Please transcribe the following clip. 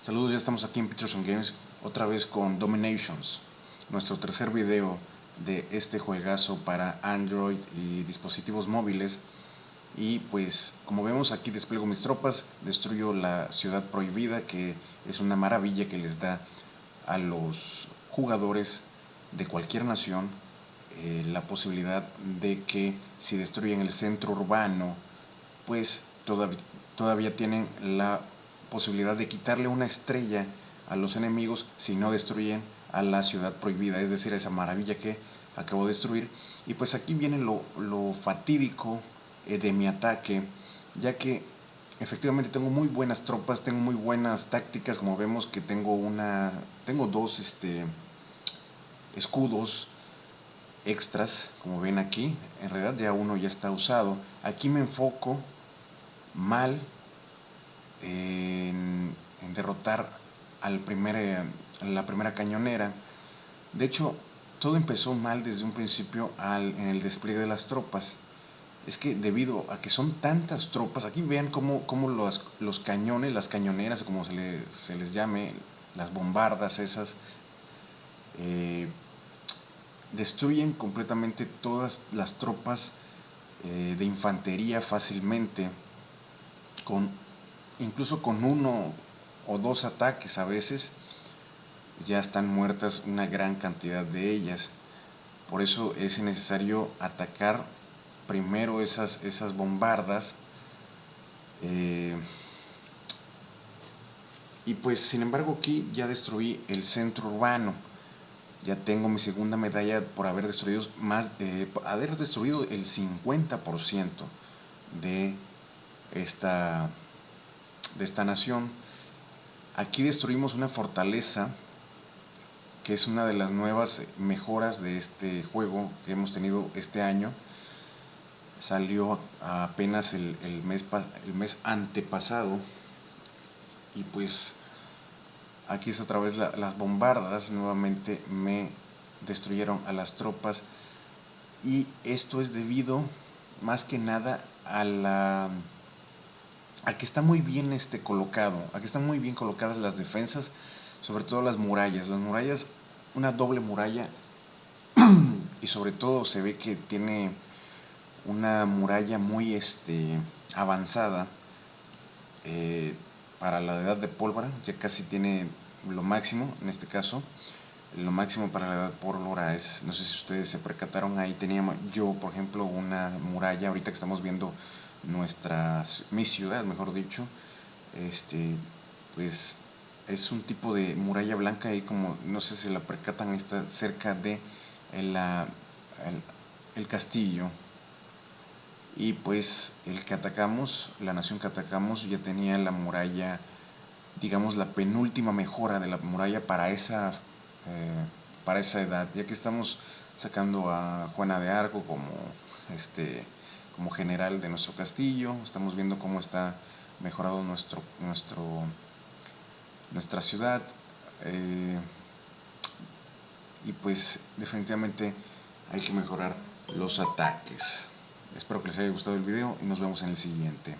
Saludos, ya estamos aquí en Peterson Games, otra vez con Dominations, nuestro tercer video de este juegazo para Android y dispositivos móviles. Y pues, como vemos aquí despliego mis tropas, destruyo la ciudad prohibida, que es una maravilla que les da a los jugadores de cualquier nación eh, la posibilidad de que si destruyen el centro urbano, pues todavía, todavía tienen la posibilidad de quitarle una estrella a los enemigos si no destruyen a la ciudad prohibida, es decir, esa maravilla que acabo de destruir. Y pues aquí viene lo, fatídico eh, de mi ataque, ya que efectivamente tengo muy buenas tropas, tengo muy buenas tácticas, como vemos que tengo una, tengo dos este, escudos extras, como ven aquí, en realidad ya uno ya está usado. Aquí me enfoco mal en, derrotar al primer, eh, la primera cañonera. De hecho, todo empezó mal desde un principio al, en el despliegue de las tropas. Es que debido a que son tantas tropas, aquí vean cómo, los, cañones, las cañoneras, como se, se, les llame, las bombardas esas, eh, destruyen completamente todas las tropas eh, de infantería fácilmente, con incluso con uno o dos ataques a veces, ya están muertas una gran cantidad de ellas. Por eso es necesario atacar primero esas, esas bombardas. Eh, y pues sin embargo aquí ya destruí el centro urbano. Ya tengo mi segunda medalla por haber destruido más, eh, haber destruido el 50% de esta de esta nación. Aquí destruimos una fortaleza que es una de las nuevas mejoras de este juego que hemos tenido este año. Salió apenas el, mes, el mes antepasado y pues aquí es otra vez las bombardas nuevamente me destruyeron a las tropas y esto es debido más que nada a la aquí está muy bien este colocado, aquí están muy bien colocadas las defensas, sobre todo las murallas. Las murallas, una doble muralla y sobre todo se ve que tiene una muralla muy este, avanzada eh, para la edad de pólvora, ya casi tiene lo máximo en este caso. Lo máximo para la edad de pólvora es, no sé si ustedes se percataron, ahí teníamos yo, por ejemplo, una muralla, ahorita que estamos viendo nuestra, mi ciudad, mejor dicho, este, pues es un tipo de muralla blanca y como, no sé si la percatan, está cerca de el, el, castillo. Y pues el que atacamos, la nación que atacamos ya tenía la muralla, digamos la penúltima mejora de la muralla para esa, eh, para esa edad, ya que estamos sacando a Juana de Arco como este como general de nuestro castillo. Estamos viendo cómo está mejorado nuestro, nuestro, nuestra ciudad. Eh, y pues definitivamente hay que mejorar los ataques. Espero que les haya gustado el video y nos vemos en el siguiente.